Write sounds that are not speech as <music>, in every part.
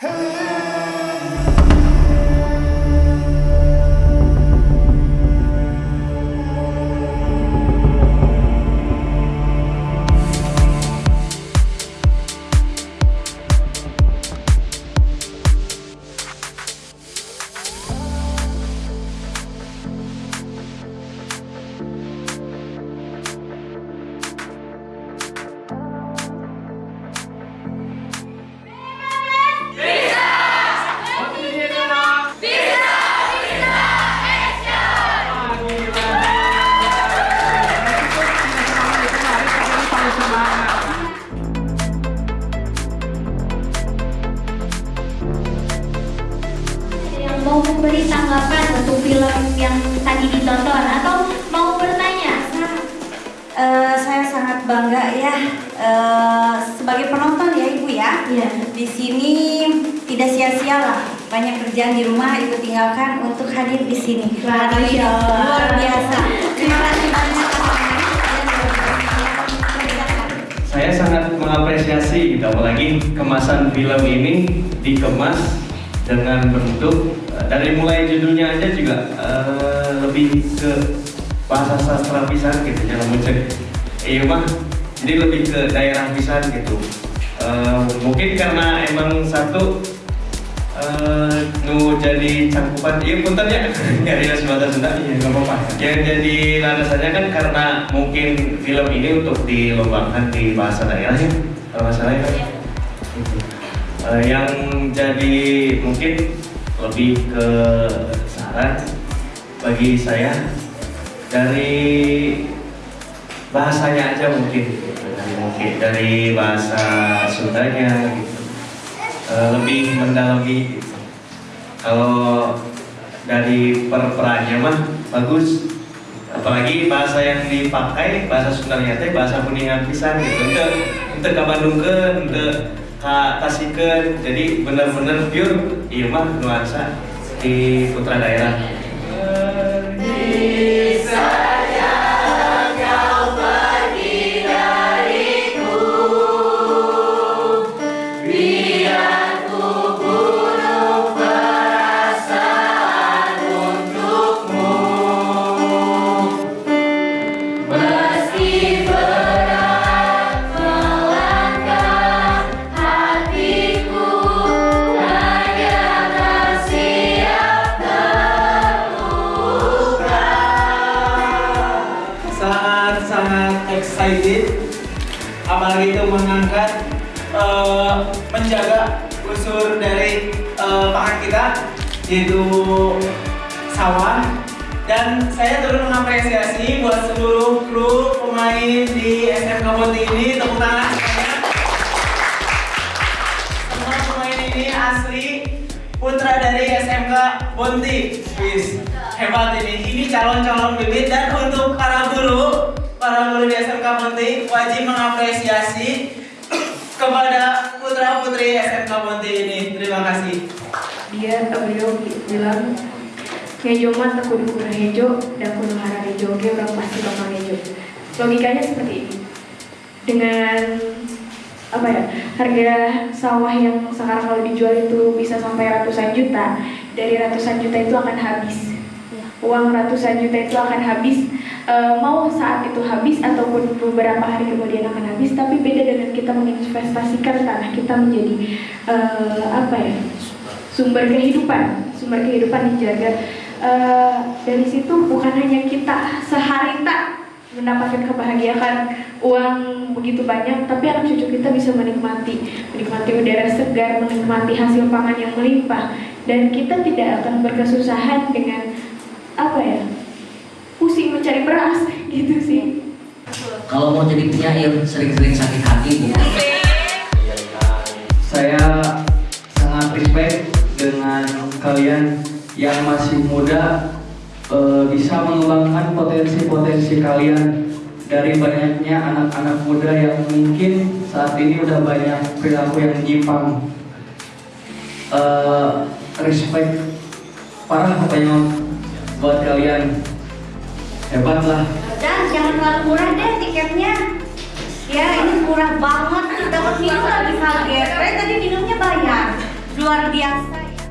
yang mau memberi tanggapan untuk film yang tadi ditonton atau mau bertanya Eh, saya sangat bangga ya eh, sebagai penonton ya ibu ya. Iya. Di sini tidak sia-sia lah banyak kerjaan di rumah ibu tinggalkan untuk hadir di sini. Wah, luar biasa. Terima kasih banyak. Saya sangat mengapresiasi apalagi kemasan film ini dikemas dengan bentuk eh, dari mulai judulnya aja juga eh, lebih ke bahasa sastra pisan gitu ya cek iya mah jadi lebih ke daerah pisan gitu. Eh, mungkin karena emang satu eh, nu jadi cangkupan iya punten ya. <laughs> Dari bahasa Sunda iya nggak apa-apa. Yang jadi landasannya kan karena mungkin film ini untuk dilombakan di bahasa daerah ya kalau nggak salah ya. Kan? Gitu. Eh, yang jadi mungkin lebih ke saran bagi saya dari bahasanya aja mungkin gitu. dari mungkin dari bahasa Sundanya gitu Eh, lebih mendalami gitu. kalau dari per-perannya mah bagus apalagi bahasa yang dipakai bahasa Sundanya teh bahasa kuningan pisan gitu untuk untuk ke Bandungkeun untuk ke Tasikeun jadi bener-bener pure mah nuansa di putra daerah sangat-sangat excited. Apalagi itu mengangkat eh, menjaga unsur dari eh, pangan kita yaitu sawah. Dan saya turut mengapresiasi buat seluruh kru pemain di SMK Bonti ini. Tepuk tangan. Semua pemain ini asli putra dari SMK Bonti. Wis, hebat ini. Ini calon-calon bibit dan untuk para guru para guru di SMK Bonti wajib mengapresiasi kepada putra putri SMK Bonti ini. Terima kasih. Dia beliau bilang ngejo mah tak kudu kudu hejo dan kudu hara hejo oke orang pasti bakal hejo logikanya seperti ini. Dengan apa ya harga sawah yang sekarang kalau dijual itu bisa sampai ratusan juta dari ratusan juta itu akan habis. Uang ratusan juta itu akan habis e, mau saat itu habis ataupun beberapa hari kemudian akan habis tapi beda dengan kita menginvestasikan tanah kita menjadi e, apa ya sumber kehidupan sumber kehidupan dijaga Eh, dari situ bukan hanya kita sehari tak mendapatkan kebahagiaan uang begitu banyak tapi anak cucu kita bisa menikmati menikmati udara segar menikmati hasil pangan yang melimpah. Dan kita tidak akan berkesusahan dengan apa ya Kalau mau jadi penyair sering-sering sakit hati Bu. Saya sangat respect dengan kalian yang masih muda eh, bisa mengembangkan potensi-potensi kalian dari banyaknya anak-anak muda yang mungkin saat ini udah banyak perilaku yang menyimpang. Eh, respect parah katanya buat kalian hebat lah Dan jangan terlalu murah deh tiketnya. Ya ini murah banget. Dapat minum lagi kaget. Saya tadi minumnya bayar. luar biasa ya.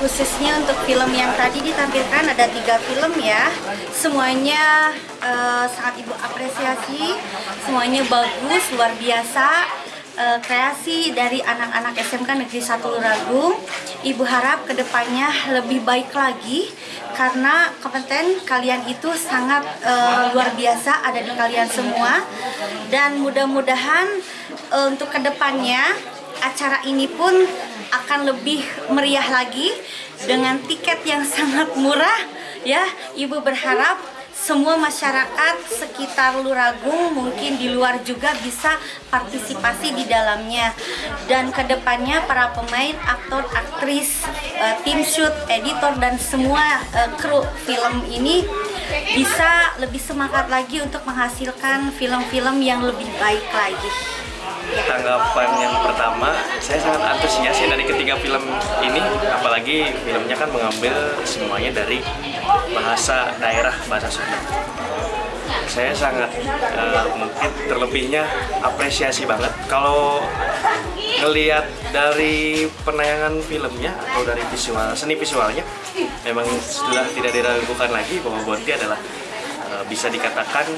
Khususnya untuk film yang tadi ditampilkan ada tiga film ya, semuanya eh, sangat ibu apresiasi, semuanya bagus, luar biasa. Eh, kreasi dari anak-anak SMK Negeri 1 Luragung. Ibu harap ke depannya lebih baik lagi karena kompeten kalian itu sangat eh, luar biasa ada di kalian semua dan mudah-mudahan eh, untuk ke depannya acara ini pun akan lebih meriah lagi dengan tiket yang <laughs> sangat murah ya ibu berharap semua masyarakat sekitar Luragung mungkin di luar juga bisa partisipasi di dalamnya. Dan ke depannya para pemain aktor aktris eh, tim shoot editor dan semua eh, kru film ini bisa lebih semangat lagi untuk menghasilkan film-film yang lebih baik lagi sangat antusias ya dari ketiga film ini. Apalagi filmnya kan mengambil semuanya dari bahasa daerah bahasa Sunda. Saya sangat eh, mungkin terlebihnya apresiasi banget kalau ngelihat dari penayangan filmnya atau dari visual seni visualnya memang sudah tidak diragukan lagi bahwa Bonti adalah eh, bisa dikatakan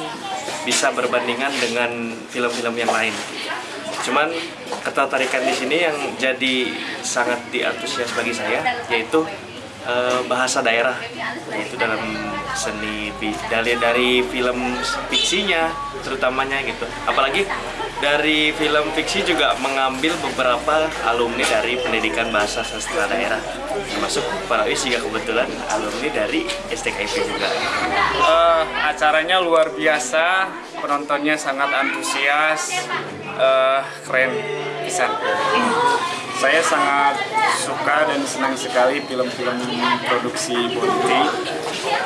bisa berbandingan dengan film-film yang lain cuman ketertarikan di sini yang jadi sangat diantusias bagi saya yaitu eh, bahasa daerah. Yaitu dalam seni dari dari film fiksinya terutamanya gitu. Apalagi dari film fiksi juga mengambil beberapa alumni dari pendidikan bahasa sastra daerah. Termasuk para juga kebetulan alumni dari STKIP juga. Eh, acaranya luar biasa, penontonnya sangat antusias, eh, keren pisan. Saya sangat suka dan senang sekali film-film produksi Bonti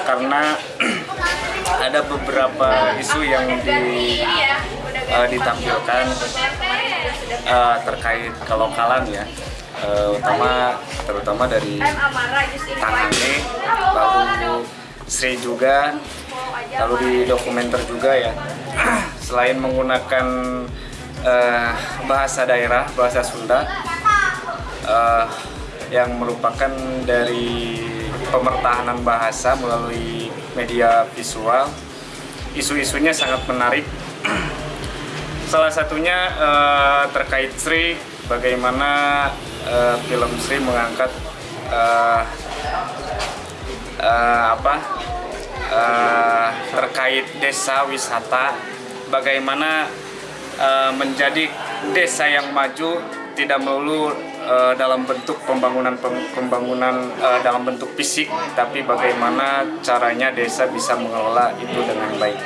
karena <clears throat> ada beberapa isu yang di, eh, ditampilkan eh, terkait kelokalan ya, Eh, utama terutama dari Tangane, lalu Sri juga, lalu di dokumenter juga ya. <clears throat> Selain menggunakan eh, bahasa daerah, bahasa Sunda, eh, yang merupakan dari pemertahanan bahasa melalui media visual, isu-isunya sangat menarik. <clears throat> Salah satunya eh, terkait Sri, bagaimana eh, film Sri mengangkat eh, eh, apa eh, terkait desa wisata, bagaimana eh, menjadi desa yang maju tidak melulu eh, dalam bentuk pembangunan pem- pembangunan eh, dalam bentuk fisik, tapi bagaimana caranya desa bisa mengelola itu dengan baik.